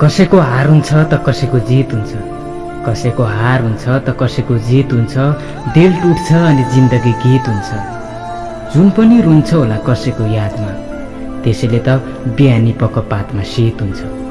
कसैको हार हुन्छ त कसैको जित हुन्छ। कसैको हार हुन्छ त कसैको जित हुन्छ। दिल टुट्छ अनि जिन्दगी गीत हुन्छ। जुन पनि रुन्छ होला कसैको यादमा। त्यसैले त बिहानी पक्क पातमा शीत हुन्छ।